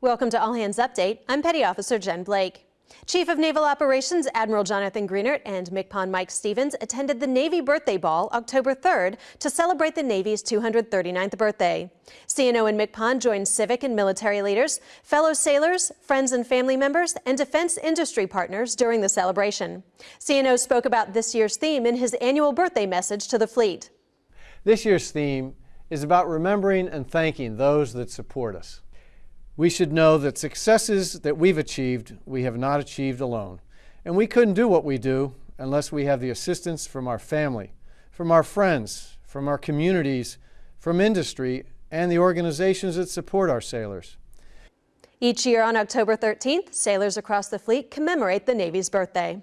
Welcome to All Hands Update. I'm Petty Officer Jen Blake. Chief of Naval Operations Admiral Jonathan Greenert and MCPON Mike Stevens attended the Navy Birthday Ball October 3rd to celebrate the Navy's 239th birthday. CNO and MCPON joined civic and military leaders, fellow sailors, friends and family members, and defense industry partners during the celebration. CNO spoke about this year's theme in his annual birthday message to the fleet. This year's theme is about remembering and thanking those that support us. We should know that successes that we've achieved, we have not achieved alone. And we couldn't do what we do unless we have the assistance from our family, from our friends, from our communities, from industry, and the organizations that support our sailors. Each year on October 13th, sailors across the fleet commemorate the Navy's birthday.